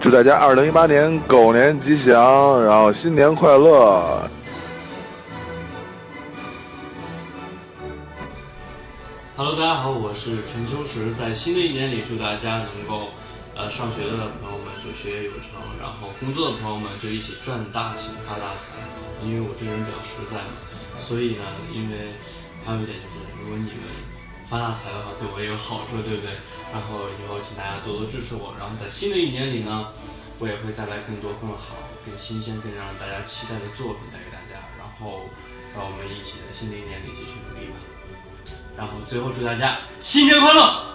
祝大家二零一八年狗年吉祥，然后新年快乐。Hello，大家好，我是陈秋实，在新的一年里，祝大家能够，呃，上学的朋友们就学业有成，然后工作的朋友们就一起赚大钱发大财。因为我这个人比较实在嘛，所以呢，因为还有一点就是，如果你们发大财的话，对我也有好处，对不对？然后以后请大家多多支持我，然后在新的一年里呢，我也会带来更多更好、更新鲜、更让大家期待的作品带给大家。然后让我们一起在新的一年里继续努力吧。然后最后祝大家新年快乐！